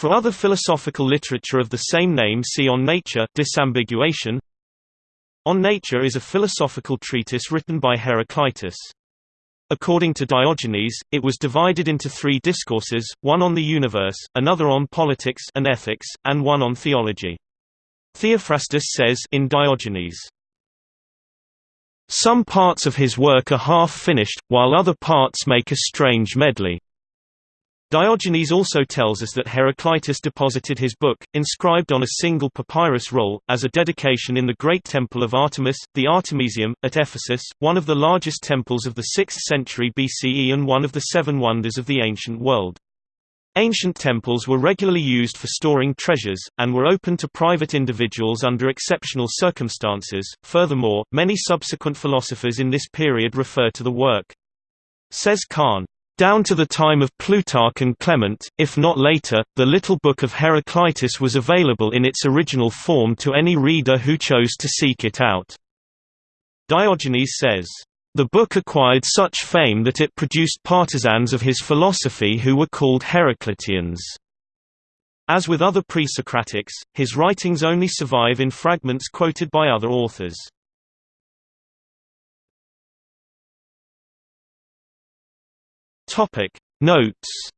For other philosophical literature of the same name see On Nature disambiguation. On Nature is a philosophical treatise written by Heraclitus. According to Diogenes, it was divided into three discourses, one on the universe, another on politics and ethics, and one on theology. Theophrastus says in Diogenes, Some parts of his work are half finished, while other parts make a strange medley. Diogenes also tells us that Heraclitus deposited his book, inscribed on a single papyrus roll, as a dedication in the great temple of Artemis, the Artemisium, at Ephesus, one of the largest temples of the 6th century BCE and one of the seven wonders of the ancient world. Ancient temples were regularly used for storing treasures, and were open to private individuals under exceptional circumstances. Furthermore, many subsequent philosophers in this period refer to the work. Says Kahn, down to the time of Plutarch and Clement, if not later, the Little Book of Heraclitus was available in its original form to any reader who chose to seek it out. Diogenes says, the book acquired such fame that it produced partisans of his philosophy who were called Heracliteans. As with other pre-Socratics, his writings only survive in fragments quoted by other authors. Topic. Notes